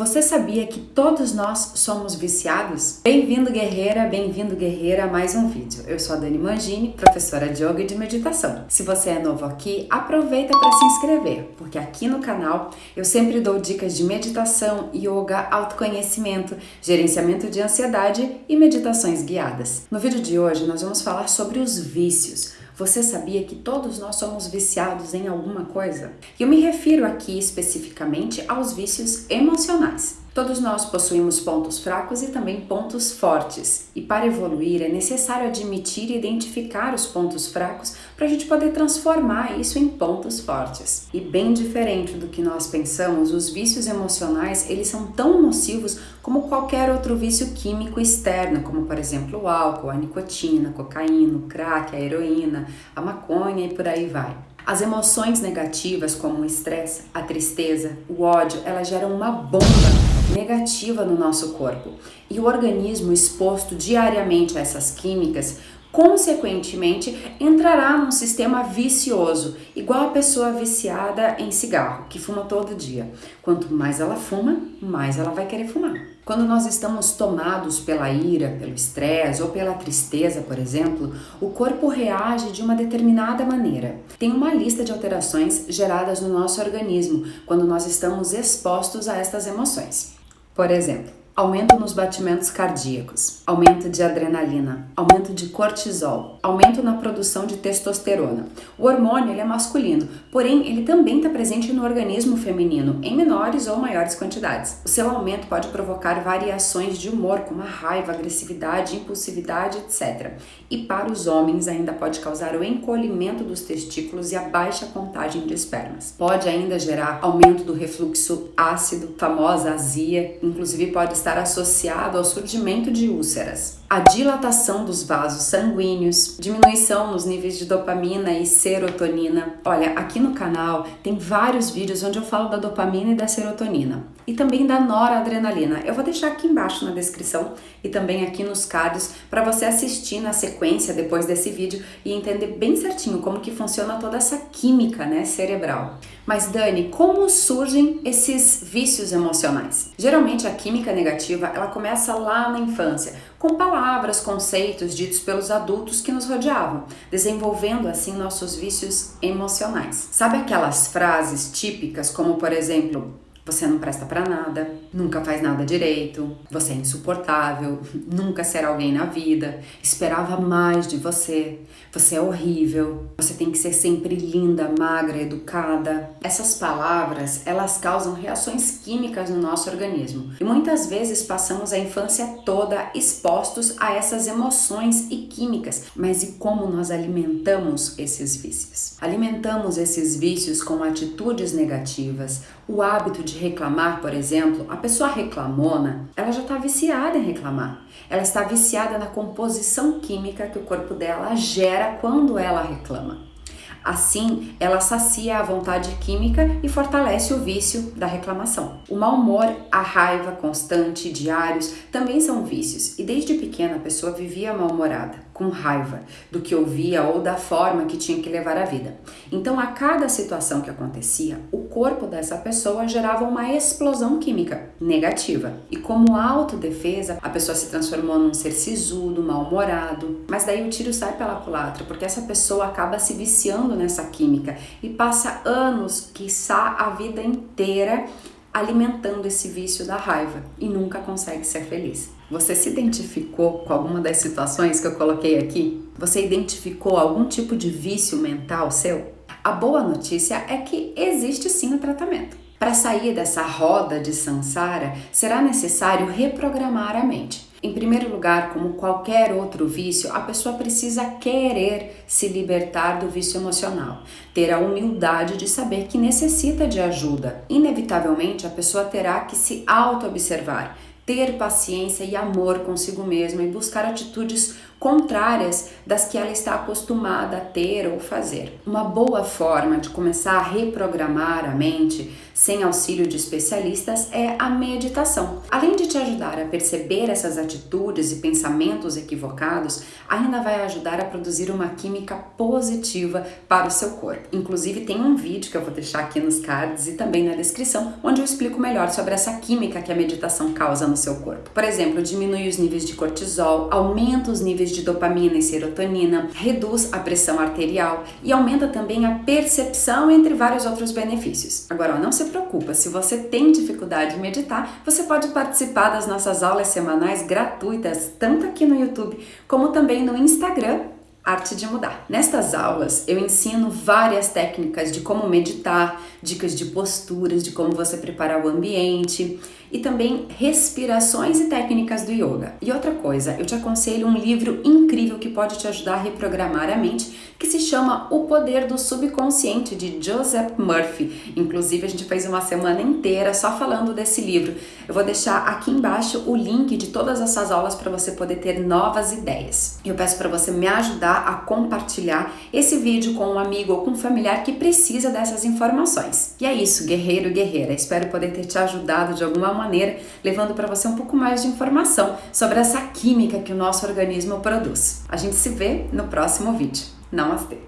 Você sabia que todos nós somos viciados? Bem-vindo guerreira, bem-vindo guerreira a mais um vídeo. Eu sou a Dani Mangini, professora de yoga e de meditação. Se você é novo aqui, aproveita para se inscrever, porque aqui no canal eu sempre dou dicas de meditação, yoga, autoconhecimento, gerenciamento de ansiedade e meditações guiadas. No vídeo de hoje nós vamos falar sobre os vícios. Você sabia que todos nós somos viciados em alguma coisa? Eu me refiro aqui especificamente aos vícios emocionais. Todos nós possuímos pontos fracos e também pontos fortes, e para evoluir é necessário admitir e identificar os pontos fracos para a gente poder transformar isso em pontos fortes. E bem diferente do que nós pensamos, os vícios emocionais eles são tão nocivos como qualquer outro vício químico externo, como por exemplo o álcool, a nicotina, a cocaína, o crack, a heroína, a maconha e por aí vai. As emoções negativas, como o estresse, a tristeza, o ódio, elas geram uma bomba negativa no nosso corpo. E o organismo exposto diariamente a essas químicas consequentemente entrará num sistema vicioso, igual a pessoa viciada em cigarro, que fuma todo dia. Quanto mais ela fuma, mais ela vai querer fumar. Quando nós estamos tomados pela ira, pelo estresse ou pela tristeza, por exemplo, o corpo reage de uma determinada maneira. Tem uma lista de alterações geradas no nosso organismo quando nós estamos expostos a estas emoções. Por exemplo, aumento nos batimentos cardíacos, aumento de adrenalina, aumento de cortisol, aumento na produção de testosterona. O hormônio ele é masculino, porém ele também está presente no organismo feminino em menores ou maiores quantidades. O seu aumento pode provocar variações de humor, como a raiva, agressividade, impulsividade, etc. E para os homens ainda pode causar o encolhimento dos testículos e a baixa contagem de espermas. Pode ainda gerar aumento do refluxo ácido, famosa azia, inclusive pode estar associado ao surgimento de úlceras a dilatação dos vasos sanguíneos, diminuição nos níveis de dopamina e serotonina. Olha, aqui no canal tem vários vídeos onde eu falo da dopamina e da serotonina e também da noradrenalina. Eu vou deixar aqui embaixo na descrição e também aqui nos cards para você assistir na sequência depois desse vídeo e entender bem certinho como que funciona toda essa química, né, cerebral. Mas Dani, como surgem esses vícios emocionais? Geralmente a química negativa, ela começa lá na infância, com palavras, conceitos ditos pelos adultos que nos rodeavam, desenvolvendo assim nossos vícios emocionais. Sabe aquelas frases típicas como, por exemplo, você não presta para nada, nunca faz nada direito, você é insuportável, nunca será alguém na vida, esperava mais de você, você é horrível, você tem que ser sempre linda, magra, educada. Essas palavras, elas causam reações químicas no nosso organismo. E muitas vezes passamos a infância toda expostos a essas emoções e químicas. Mas e como nós alimentamos esses vícios? Alimentamos esses vícios com atitudes negativas, o hábito de reclamar, por exemplo, a pessoa reclamona, ela já está viciada em reclamar. Ela está viciada na composição química que o corpo dela gera quando ela reclama. Assim, ela sacia a vontade química e fortalece o vício da reclamação. O mau humor, a raiva constante, diários, também são vícios, e desde pequena a pessoa vivia mal-humorada com raiva do que ouvia ou da forma que tinha que levar a vida. Então, a cada situação que acontecia, o corpo dessa pessoa gerava uma explosão química negativa. E como autodefesa, a pessoa se transformou num ser sisudo, mal-humorado. Mas daí o tiro sai pela culatra, porque essa pessoa acaba se viciando nessa química e passa anos, quiçá a vida inteira, alimentando esse vício da raiva e nunca consegue ser feliz. Você se identificou com alguma das situações que eu coloquei aqui? Você identificou algum tipo de vício mental seu? A boa notícia é que existe sim o tratamento. Para sair dessa roda de samsara, será necessário reprogramar a mente. Em primeiro lugar, como qualquer outro vício, a pessoa precisa querer se libertar do vício emocional, ter a humildade de saber que necessita de ajuda. Inevitavelmente, a pessoa terá que se auto-observar, ter paciência e amor consigo mesma e buscar atitudes contrárias das que ela está acostumada a ter ou fazer. Uma boa forma de começar a reprogramar a mente sem auxílio de especialistas é a meditação. Além de te ajudar a perceber essas atitudes e pensamentos equivocados, ainda vai ajudar a produzir uma química positiva para o seu corpo. Inclusive, tem um vídeo que eu vou deixar aqui nos cards e também na descrição, onde eu explico melhor sobre essa química que a meditação causa no seu corpo. Por exemplo, diminui os níveis de cortisol, aumenta os níveis de dopamina e serotonina, reduz a pressão arterial e aumenta também a percepção, entre vários outros benefícios. Agora, não se preocupa, se você tem dificuldade em meditar, você pode participar das nossas aulas semanais gratuitas, tanto aqui no YouTube como também no Instagram Arte de Mudar. Nestas aulas eu ensino várias técnicas de como meditar, dicas de posturas, de como você preparar o ambiente e também respirações e técnicas do yoga. E outra coisa, eu te aconselho um livro incrível que pode te ajudar a reprogramar a mente que se chama O Poder do Subconsciente, de Joseph Murphy. Inclusive, a gente fez uma semana inteira só falando desse livro. Eu vou deixar aqui embaixo o link de todas essas aulas para você poder ter novas ideias. Eu peço para você me ajudar a compartilhar esse vídeo com um amigo ou com um familiar que precisa dessas informações. E é isso, guerreiro, guerreira. Espero poder ter te ajudado de alguma maneira, levando para você um pouco mais de informação sobre essa química que o nosso organismo produz. A gente se vê no próximo vídeo. Namastê!